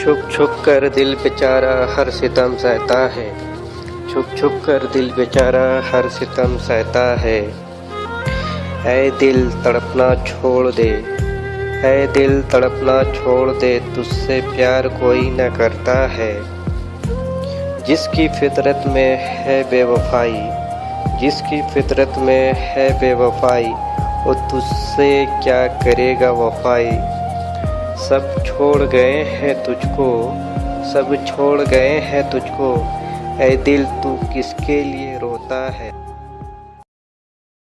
چھپ چھپ کر دل بیچارہ ہر ستم سہتا ہے۔ چھپ چھپ کر دل بیچارہ ہر ستم سہتا ہے۔ اے دل تڑپنا چھوڑ دے۔ اے دل تڑپنا چھوڑ دے، تجھ سے پیار کوئی نہ کرتا ہے۔ جس کی فطرت میں ہے بے وفائی، جس کی فطرت میں ہے بے وفائی، وہ تجھ سے کیا کرے گا وفائی؟ سب چھوڑ گئے ہیں تجھ کو، سب چھوڑ گئے ہیں تجھ کو۔ اے دل، تو کس کے لیے روتا ہے؟